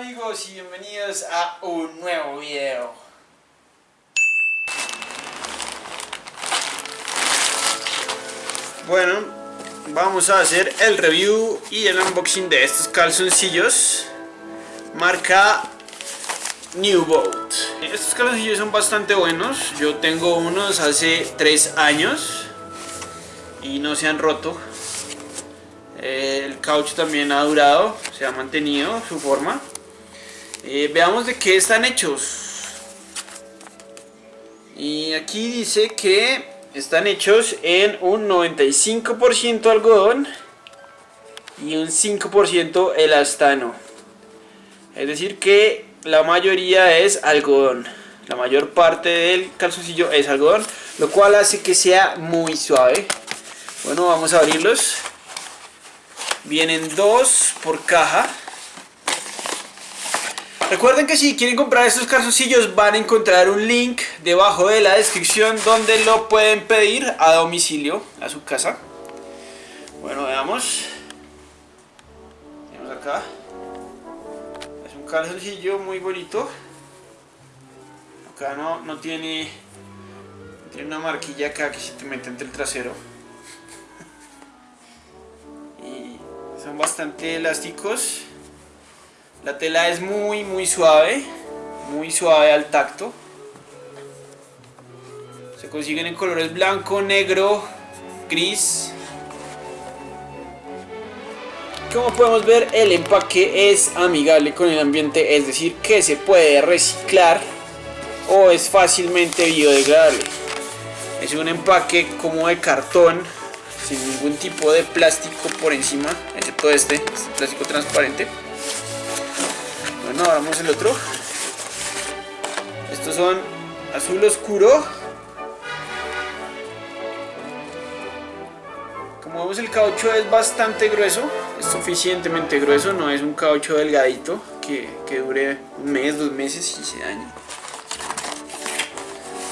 amigos y bienvenidos a un nuevo video. Bueno, vamos a hacer el review y el unboxing de estos calzoncillos marca New Boat. Estos calzoncillos son bastante buenos, yo tengo unos hace 3 años y no se han roto. El caucho también ha durado, se ha mantenido su forma. Eh, veamos de qué están hechos. Y aquí dice que están hechos en un 95% algodón y un 5% elastano. Es decir que la mayoría es algodón. La mayor parte del calzoncillo es algodón, lo cual hace que sea muy suave. Bueno, vamos a abrirlos. Vienen dos por caja. Recuerden que si quieren comprar estos calzoncillos van a encontrar un link debajo de la descripción donde lo pueden pedir a domicilio, a su casa. Bueno, veamos. Tenemos acá. Es un calzoncillo muy bonito. Acá no, no tiene, tiene una marquilla acá que se te mete entre el trasero. Y son bastante elásticos. La tela es muy muy suave, muy suave al tacto. Se consiguen en colores blanco, negro, gris. Como podemos ver el empaque es amigable con el ambiente, es decir que se puede reciclar o es fácilmente biodegradable. Es un empaque como de cartón, sin ningún tipo de plástico por encima, excepto este, este plástico transparente. Bueno, ahora vamos el otro. Estos son azul oscuro. Como vemos el caucho es bastante grueso, es suficientemente grueso, no es un caucho delgadito que, que dure un mes, dos meses y se daña.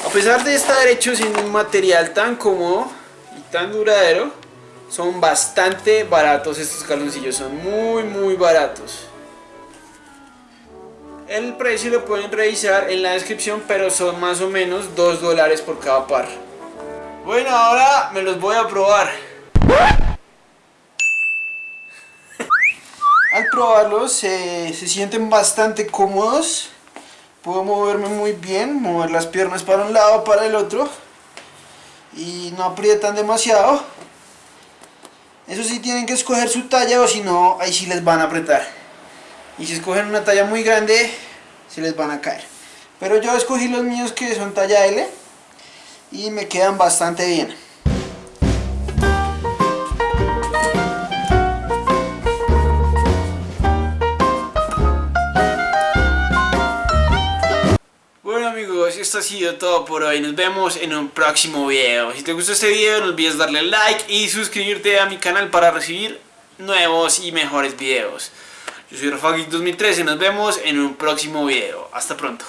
A pesar de estar hechos en un material tan cómodo y tan duradero, son bastante baratos estos calzoncillos, son muy muy baratos. El precio lo pueden revisar en la descripción, pero son más o menos 2 dólares por cada par. Bueno, ahora me los voy a probar. Al probarlos se sienten bastante cómodos. Puedo moverme muy bien, mover las piernas para un lado, para el otro. Y no aprietan demasiado. Eso sí tienen que escoger su talla o si no, ahí sí les van a apretar y si escogen una talla muy grande se les van a caer pero yo escogí los míos que son talla L y me quedan bastante bien Bueno amigos, esto ha sido todo por hoy, nos vemos en un próximo video. Si te gustó este video no olvides darle like y suscribirte a mi canal para recibir nuevos y mejores videos. Yo soy Rafa 2013, nos vemos en un próximo video. Hasta pronto.